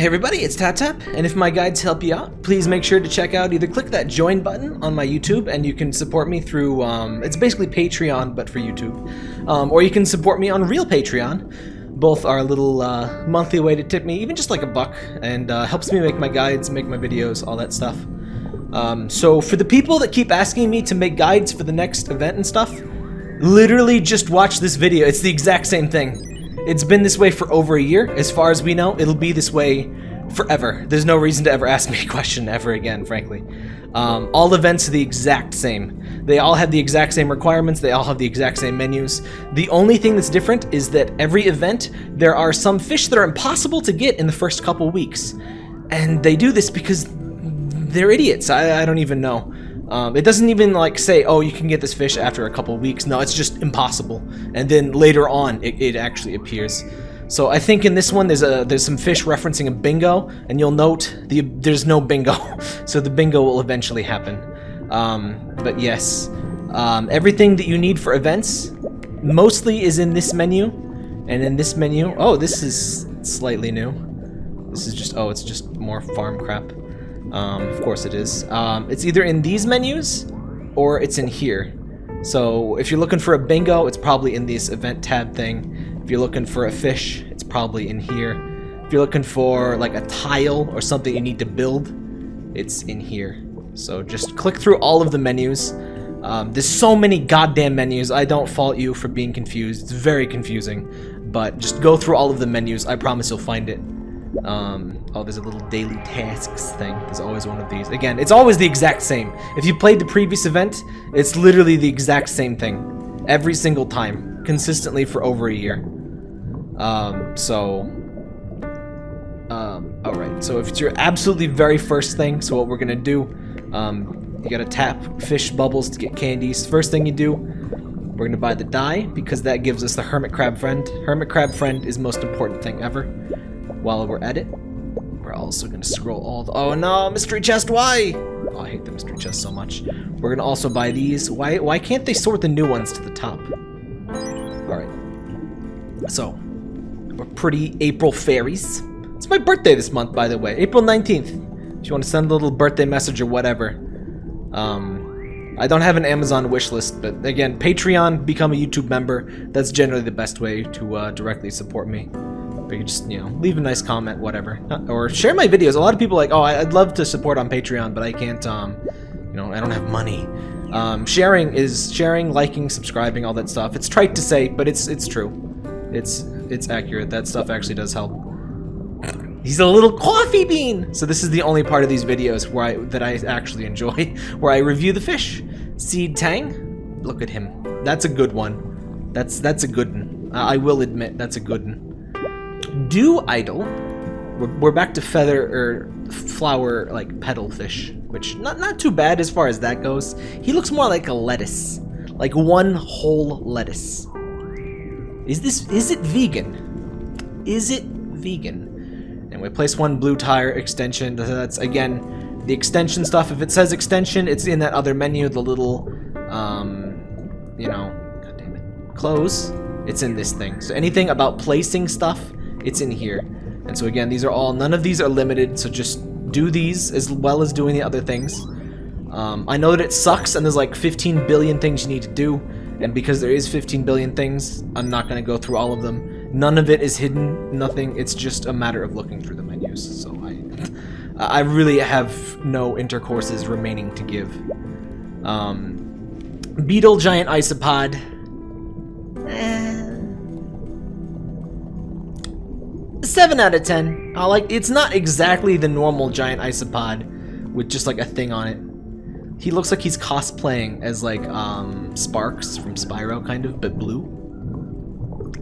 Hey everybody, it's Tap Tap, and if my guides help you out, please make sure to check out either click that join button on my YouTube, and you can support me through, um, it's basically Patreon, but for YouTube, um, or you can support me on real Patreon. Both are a little uh, monthly way to tip me, even just like a buck, and uh, helps me make my guides, make my videos, all that stuff. Um, so for the people that keep asking me to make guides for the next event and stuff, literally just watch this video. It's the exact same thing. It's been this way for over a year. As far as we know, it'll be this way forever. There's no reason to ever ask me a question ever again, frankly. Um, all events are the exact same. They all have the exact same requirements. They all have the exact same menus. The only thing that's different is that every event, there are some fish that are impossible to get in the first couple weeks. And they do this because they're idiots. I, I don't even know. Um, it doesn't even like say, oh, you can get this fish after a couple weeks. No, it's just impossible. And then later on, it, it actually appears. So I think in this one, there's a there's some fish referencing a bingo, and you'll note the there's no bingo, so the bingo will eventually happen. Um, but yes, um, everything that you need for events mostly is in this menu, and in this menu, oh, this is slightly new. This is just oh, it's just more farm crap. Um, of course it is. Um, it's either in these menus or it's in here. So if you're looking for a bingo, it's probably in this event tab thing. If you're looking for a fish, it's probably in here. If you're looking for like a tile or something you need to build, it's in here. So just click through all of the menus. Um, there's so many goddamn menus. I don't fault you for being confused. It's very confusing. But just go through all of the menus. I promise you'll find it. Um, oh, there's a little daily tasks thing. There's always one of these. Again, it's always the exact same. If you played the previous event, it's literally the exact same thing. Every single time. Consistently for over a year. Um, so... Um, alright, so if it's your absolutely very first thing, so what we're gonna do, um, you gotta tap fish bubbles to get candies. First thing you do, we're gonna buy the dye, because that gives us the hermit crab friend. Hermit crab friend is most important thing ever while we're at it. We're also going to scroll all the... Oh no, mystery chest, why? Oh, I hate the mystery chest so much. We're going to also buy these. Why, why can't they sort the new ones to the top? Alright. So, we're pretty April fairies. It's my birthday this month, by the way. April 19th. If you want to send a little birthday message or whatever. Um, I don't have an Amazon wish list, but again, Patreon, become a YouTube member. That's generally the best way to uh, directly support me. But you just, you know, leave a nice comment, whatever. Or share my videos. A lot of people like, oh, I'd love to support on Patreon, but I can't, um, you know, I don't have money. Um, sharing is sharing, liking, subscribing, all that stuff. It's trite to say, but it's it's true. It's it's accurate. That stuff actually does help. He's a little coffee bean. So this is the only part of these videos where I that I actually enjoy, where I review the fish. Seed Tang, look at him. That's a good one. That's that's a good one. I will admit that's a good one. Dew Idol. We're, we're back to feather or flower like petal fish, which not not too bad as far as that goes. He looks more like a lettuce, like one whole lettuce. Is this is it vegan? Is it vegan? And we place one blue tire extension. That's again the extension stuff. If it says extension, it's in that other menu. The little, um, you know, god damn it, close. It's in this thing. So anything about placing stuff it's in here. And so again, these are all, none of these are limited, so just do these as well as doing the other things. Um, I know that it sucks and there's like 15 billion things you need to do, and because there is 15 billion things, I'm not going to go through all of them. None of it is hidden, nothing, it's just a matter of looking through the menus, so I, I really have no intercourses remaining to give. Um, Beetle Giant Isopod. Eh. 7 out of 10. I like it's not exactly the normal giant isopod with just like a thing on it. He looks like he's cosplaying as like um Sparx from Spyro kind of, but blue.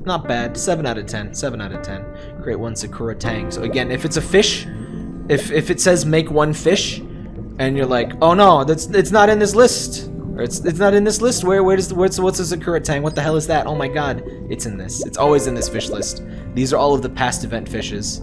Not bad. 7 out of 10. 7 out of 10. Create one Sakura Tang. So again, if it's a fish, if if it says make one fish and you're like, "Oh no, that's it's not in this list." Or it's it's not in this list. Where where does what's what's a Sakura Tang? What the hell is that? Oh my god. It's in this. It's always in this fish list. These are all of the past event fishes.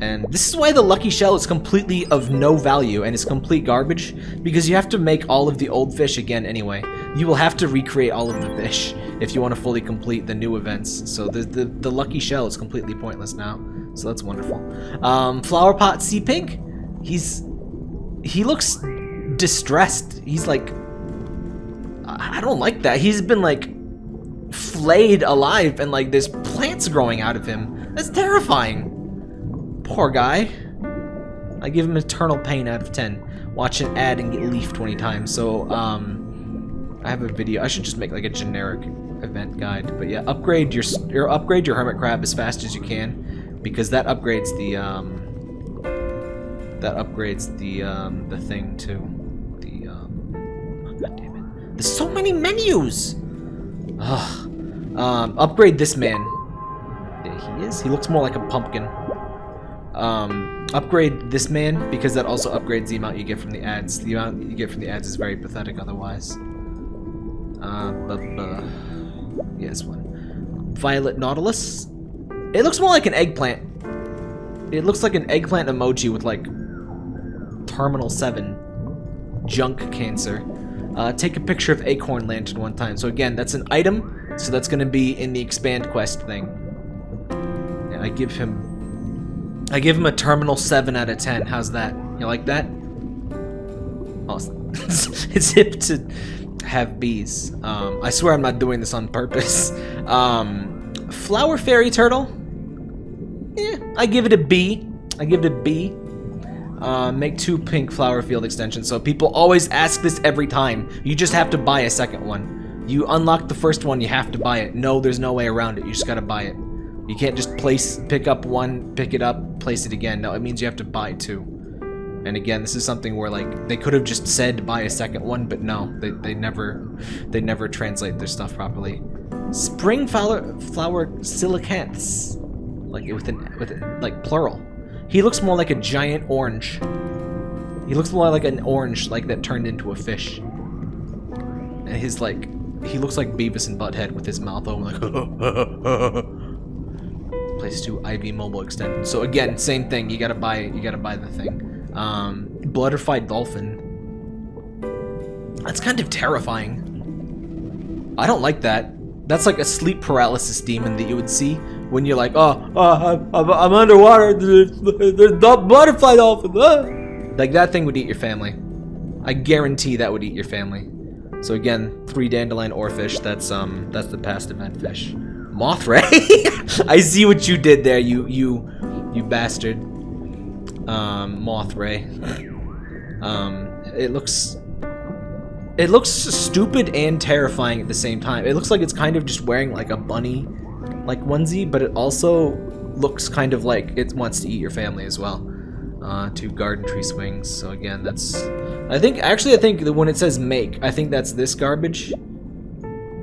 And this is why the Lucky Shell is completely of no value and is complete garbage, because you have to make all of the old fish again anyway. You will have to recreate all of the fish if you want to fully complete the new events. So the, the, the Lucky Shell is completely pointless now. so that's wonderful. Um, Flower Pot Sea Pig, he's he looks distressed. He's like, I don't like that. He's been like flayed alive and like there's plants growing out of him. That's terrifying. Poor guy. I give him eternal pain out of 10. Watch an ad and get leafed 20 times. So, um, I have a video. I should just make like a generic event guide. But yeah, upgrade your, your upgrade your hermit crab as fast as you can because that upgrades the um, that upgrades the um, the thing too. There's so many menus. Ugh. Um, upgrade this man. There he is. He looks more like a pumpkin. Um, upgrade this man because that also upgrades the amount you get from the ads. The amount you get from the ads is very pathetic otherwise. Uh, yes, one. Violet Nautilus. It looks more like an eggplant. It looks like an eggplant emoji with like Terminal 7 junk cancer. Uh, take a picture of Acorn Lantern one time. So again, that's an item, so that's going to be in the expand quest thing. I give him, I give him a Terminal 7 out of 10. How's that? You like that? Awesome. it's hip to have bees. Um, I swear I'm not doing this on purpose. Um, Flower Fairy Turtle. Yeah, I give it a B. I give it a B. Uh, make two pink flower field extensions. So people always ask this every time. You just have to buy a second one. You unlock the first one, you have to buy it. No, there's no way around it. You just gotta buy it. You can't just place, pick up one, pick it up, place it again. No, it means you have to buy two. And again, this is something where like they could have just said buy a second one, but no, they, they never they never translate their stuff properly. Spring flower flower coelacanths, like with an with like plural. He looks more like a giant orange. He looks more like an orange, like that turned into a fish. And his like, he looks like Beavis and Butthead with his mouth open, like. Place two IV mobile extension. So again, same thing. You gotta buy. You gotta buy the thing. Um, Butterfly dolphin. That's kind of terrifying. I don't like that. That's like a sleep paralysis demon that you would see when you're like, oh, oh I'm, I'm underwater, there's, there's butterfly dolphin. Ah. Like that thing would eat your family. I guarantee that would eat your family. So again, three dandelion oarfish. That's um, that's the past event fish. Mothray. I see what you did there, you you you bastard. Um, Mothray. Um, it looks it looks stupid and terrifying at the same time. It looks like it's kind of just wearing like a bunny like onesie, but it also looks kind of like it wants to eat your family as well. Uh, two garden tree swings. So again, that's. I think actually, I think the when it says make, I think that's this garbage.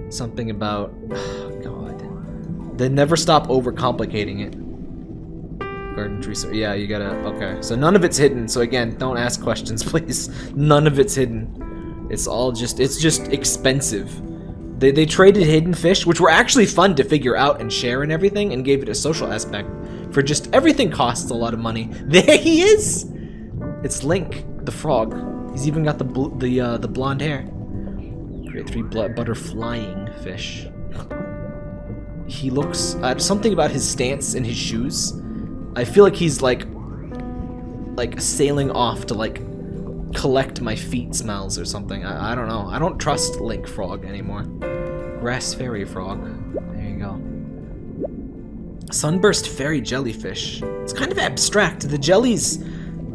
Something about. Oh God. They never stop overcomplicating it. Garden tree. So yeah, you gotta. Okay, so none of it's hidden. So again, don't ask questions, please. None of it's hidden. It's all just. It's just expensive. They, they traded Hidden Fish, which were actually fun to figure out and share and everything, and gave it a social aspect. For just everything costs a lot of money. There he is! It's Link, the frog. He's even got the the uh, the blonde hair. Create three butterflying fish. He looks uh, something about his stance and his shoes. I feel like he's like like sailing off to like collect my feet smells or something. I, I don't know. I don't trust Link Frog anymore. Grass Fairy Frog. There you go. Sunburst Fairy Jellyfish. It's kind of abstract. The jellies,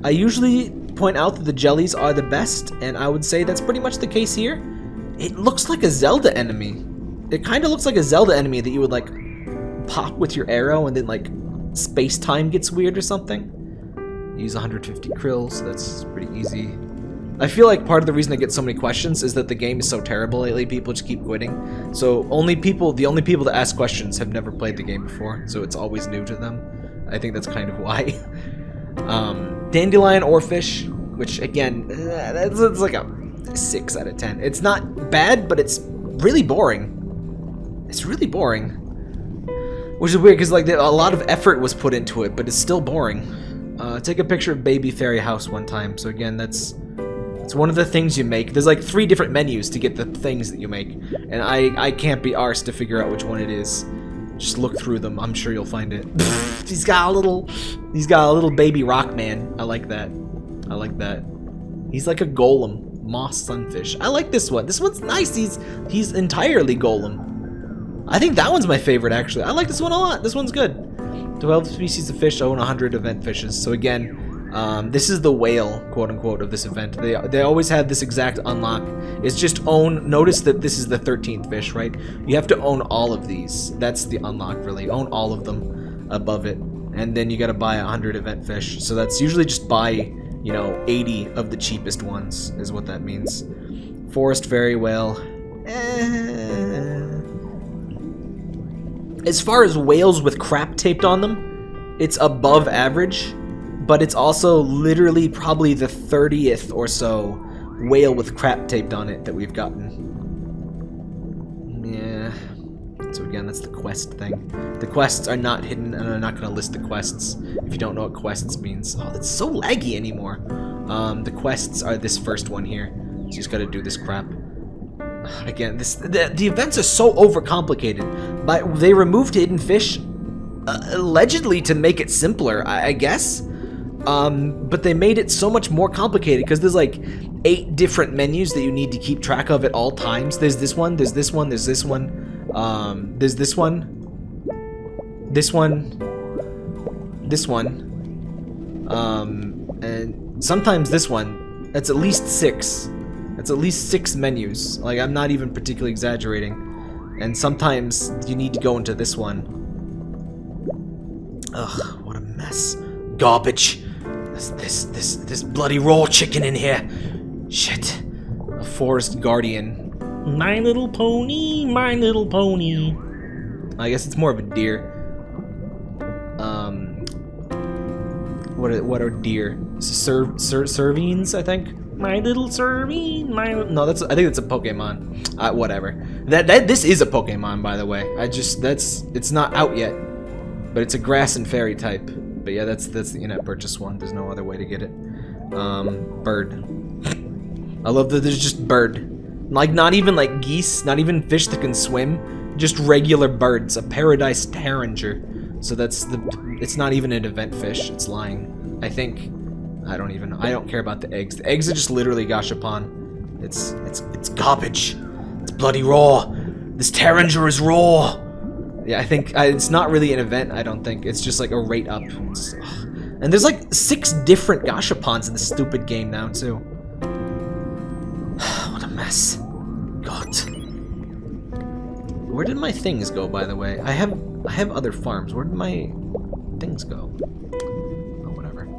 I usually point out that the jellies are the best, and I would say that's pretty much the case here. It looks like a Zelda enemy. It kind of looks like a Zelda enemy that you would like pop with your arrow and then like space-time gets weird or something. Use 150 krills, that's pretty easy. I feel like part of the reason I get so many questions is that the game is so terrible lately, people just keep quitting. So only people, the only people that ask questions have never played the game before, so it's always new to them. I think that's kind of why. um, Dandelion Oarfish, which again, that's, that's like a 6 out of 10. It's not bad, but it's really boring. It's really boring. Which is weird, because like a lot of effort was put into it, but it's still boring. Uh, take a picture of Baby Fairy House one time. So again, that's it's one of the things you make. There's like three different menus to get the things that you make, and I, I can't be arsed to figure out which one it is. Just look through them. I'm sure you'll find it. he's got a little, he's got a little baby rock man. I like that. I like that. He's like a golem, moss sunfish. I like this one. This one's nice. He's he's entirely golem. I think that one's my favorite actually. I like this one a lot. This one's good. 12 species of fish own 100 event fishes. So again, um, this is the whale, quote unquote, of this event. They, they always have this exact unlock. It's just own, notice that this is the 13th fish, right? You have to own all of these. That's the unlock, really. Own all of them above it. And then you gotta buy 100 event fish. So that's usually just buy, you know, 80 of the cheapest ones, is what that means. Forest fairy whale. Eh. As far as whales with crap taped on them, it's above average but it's also literally probably the 30th or so whale with crap taped on it that we've gotten. Yeah. So again, that's the quest thing. The quests are not hidden, and I'm not going to list the quests if you don't know what quests means. Oh, that's so laggy anymore. Um, the quests are this first one here. You just got to do this crap. Again, this the, the events are so overcomplicated. But they removed hidden fish, uh, allegedly to make it simpler, I, I guess. Um, but they made it so much more complicated because there's like eight different menus that you need to keep track of at all times. There's this one, there's this one, there's this one, um, there's this one, this one, this one, um, and sometimes this one. That's at least six. That's at least six menus. Like, I'm not even particularly exaggerating. And sometimes you need to go into this one. Ugh, what a mess. Garbage. This, this, this, this bloody raw chicken in here. Shit. A forest guardian. My little pony, my little pony. I guess it's more of a deer. Um, what are, what are deer? Ser, ser, Servines, I think. My little serving, my no, that's I think that's a Pokemon. Uh, whatever. That that this is a Pokemon, by the way. I just that's it's not out yet, but it's a grass and fairy type. But yeah, that's that's the in-app purchase one. There's no other way to get it. Um, bird. I love that there's just bird. Like, not even like geese, not even fish that can swim. Just regular birds. A paradise tanager. So that's the... It's not even an event fish. It's lying. I think. I don't even... I don't care about the eggs. The eggs are just literally gashapon. It's... It's... It's garbage. It's bloody raw. This tanager is raw. Yeah, I think uh, it's not really an event, I don't think. It's just like a rate up. and there's like six different Gashapons in this stupid game now, too. what a mess. God. Where did my things go, by the way? I have I have other farms. Where did my things go? Oh, whatever.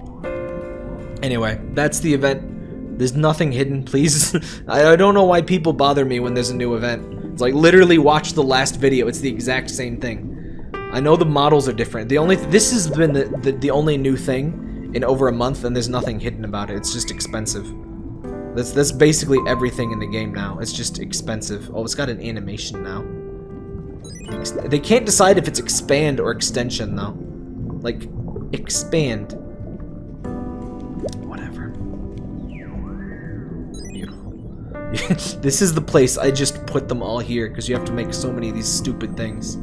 Anyway, that's the event. There's nothing hidden, please. I, I don't know why people bother me when there's a new event. It's like literally watch the last video. It's the exact same thing. I know the models are different. The only th this has been the, the, the only new thing in over a month, and there's nothing hidden about it. It's just expensive. That's that's basically everything in the game now. It's just expensive. Oh, it's got an animation now. They can't decide if it's expand or extension though. Like expand. this is the place I just put them all here because you have to make so many of these stupid things.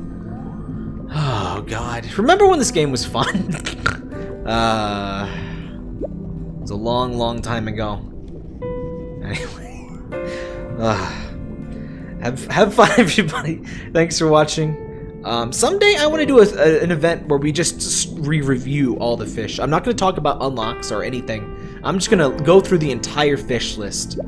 Oh god. Remember when this game was fun? uh It was a long, long time ago. Anyway. Uh, have have fun everybody. Thanks for watching. Um, someday I want to do a, a, an event where we just re-review all the fish. I'm not going to talk about unlocks or anything. I'm just going to go through the entire fish list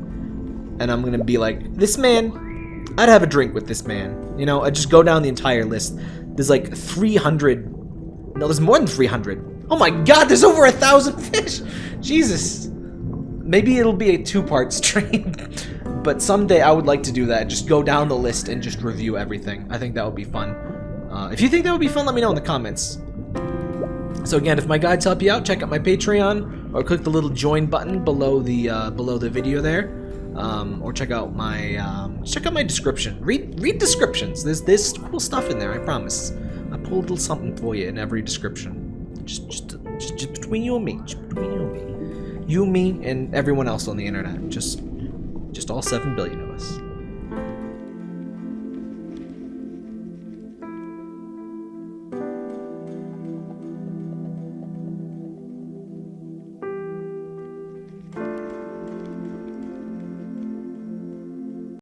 and I'm gonna be like, this man, I'd have a drink with this man. You know, I just go down the entire list. There's like 300, no, there's more than 300. Oh my god, there's over a thousand fish! Jesus. Maybe it'll be a two-part stream, but someday I would like to do that. Just go down the list and just review everything. I think that would be fun. Uh, if you think that would be fun, let me know in the comments. So again, if my guides help you out, check out my Patreon or click the little join button below the uh, below the video there um, or check out my um, check out my description. Read read descriptions. There's there's cool stuff in there. I promise. I pull a little something for you in every description. Just just just, just between you and me. Just between you and me. You, me, and everyone else on the internet. Just just all seven billion of